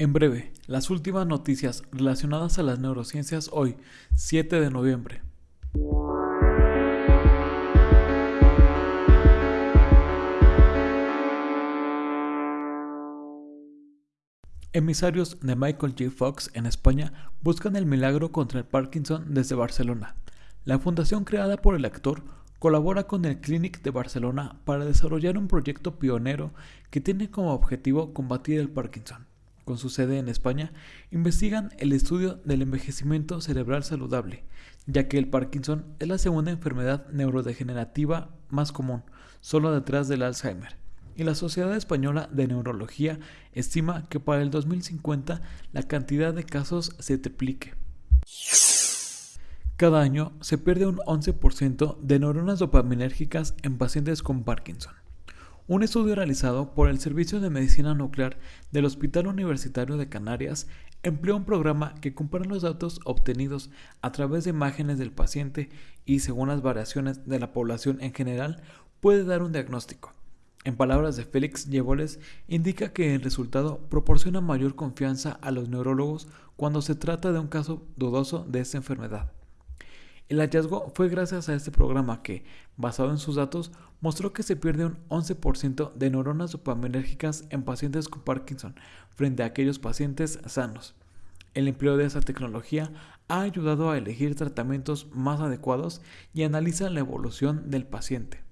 En breve, las últimas noticias relacionadas a las neurociencias hoy, 7 de noviembre. Emisarios de Michael J. Fox en España buscan el milagro contra el Parkinson desde Barcelona. La fundación creada por el actor colabora con el Clinic de Barcelona para desarrollar un proyecto pionero que tiene como objetivo combatir el Parkinson. Con su sede en España, investigan el estudio del envejecimiento cerebral saludable, ya que el Parkinson es la segunda enfermedad neurodegenerativa más común, solo detrás del Alzheimer y la Sociedad Española de Neurología estima que para el 2050 la cantidad de casos se triplique. Cada año se pierde un 11% de neuronas dopaminérgicas en pacientes con Parkinson. Un estudio realizado por el Servicio de Medicina Nuclear del Hospital Universitario de Canarias empleó un programa que compara los datos obtenidos a través de imágenes del paciente y según las variaciones de la población en general puede dar un diagnóstico. En palabras de Félix Yeboles, indica que el resultado proporciona mayor confianza a los neurólogos cuando se trata de un caso dudoso de esta enfermedad. El hallazgo fue gracias a este programa que, basado en sus datos, mostró que se pierde un 11% de neuronas dopaminérgicas en pacientes con Parkinson frente a aquellos pacientes sanos. El empleo de esta tecnología ha ayudado a elegir tratamientos más adecuados y analiza la evolución del paciente.